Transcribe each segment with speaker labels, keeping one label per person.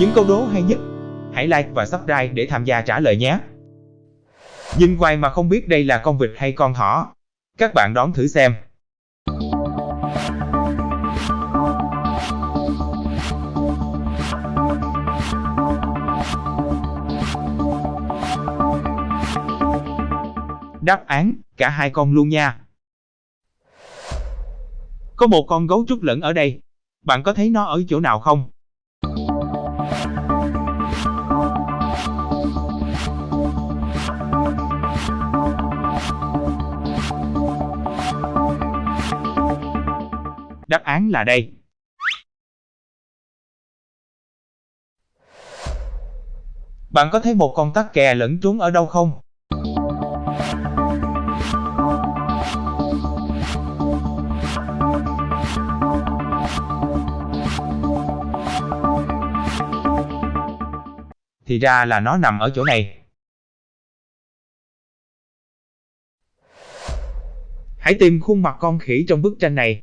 Speaker 1: Những câu đố hay nhất, hãy like và subscribe để tham gia trả lời nhé. Nhìn quay mà không biết đây là con vịt hay con thỏ. Các bạn đón thử xem. Đáp án, cả hai con luôn nha. Có một con gấu trúc lẫn ở đây. Bạn có thấy nó ở chỗ nào không? Đáp án là đây. Bạn có thấy một con tắc kè lẫn trốn ở đâu không? Thì ra là nó nằm ở chỗ này. Hãy tìm khuôn mặt con khỉ trong bức tranh này.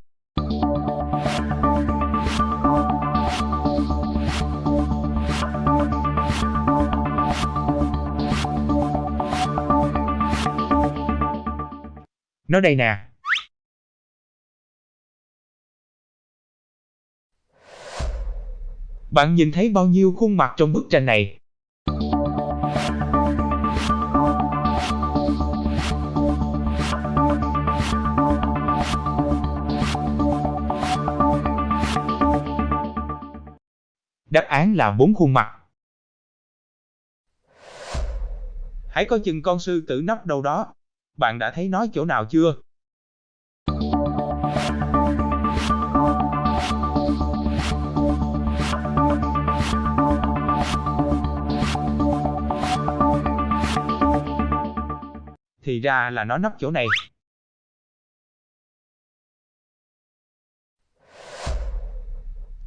Speaker 1: Nó đây nè. Bạn nhìn thấy bao nhiêu khuôn mặt trong bức tranh này? Đáp án là bốn khuôn mặt. Hãy coi chừng con sư tử nấp đâu đó. Bạn đã thấy nó chỗ nào chưa? Thì ra là nó nấp chỗ này.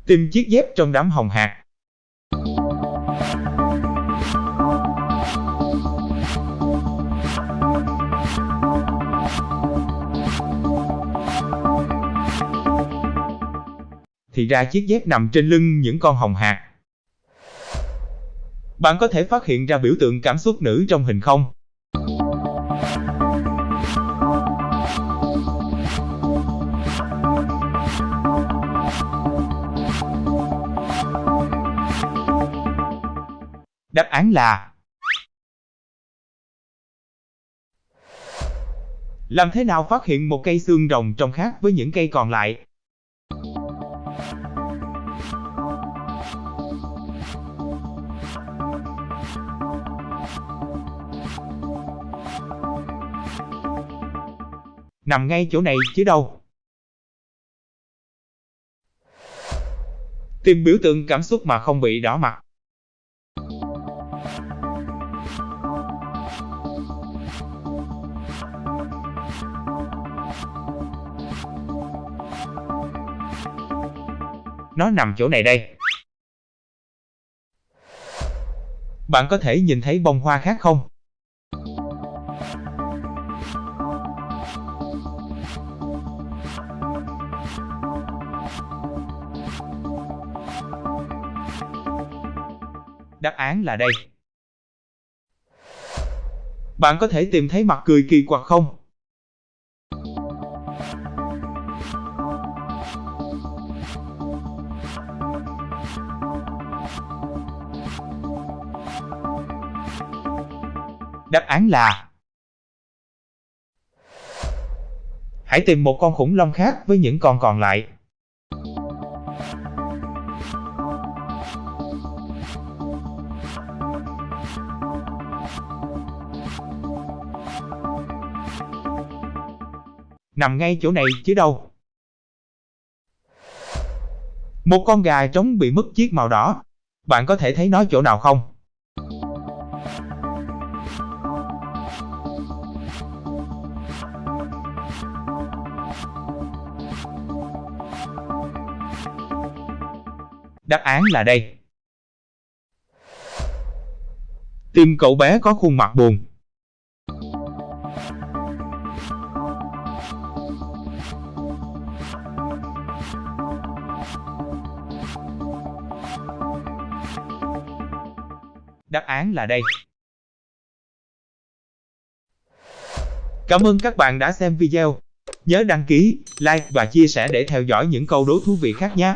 Speaker 1: Tìm chiếc dép trong đám hồng hạt. Thì ra chiếc dép nằm trên lưng những con hồng hạt. Bạn có thể phát hiện ra biểu tượng cảm xúc nữ trong hình không? Đáp án là Làm thế nào phát hiện một cây xương rồng trông khác với những cây còn lại? Nằm ngay chỗ này chứ đâu. Tìm biểu tượng cảm xúc mà không bị đỏ mặt. Nó nằm chỗ này đây. Bạn có thể nhìn thấy bông hoa khác không? Đáp án là đây. Bạn có thể tìm thấy mặt cười kỳ quặc không? Đáp án là Hãy tìm một con khủng long khác với những con còn lại. Nằm ngay chỗ này chứ đâu. Một con gà trống bị mất chiếc màu đỏ. Bạn có thể thấy nó chỗ nào không? Đáp án là đây. Tìm cậu bé có khuôn mặt buồn. Đáp án là đây. Cảm ơn các bạn đã xem video. Nhớ đăng ký, like và chia sẻ để theo dõi những câu đố thú vị khác nhé.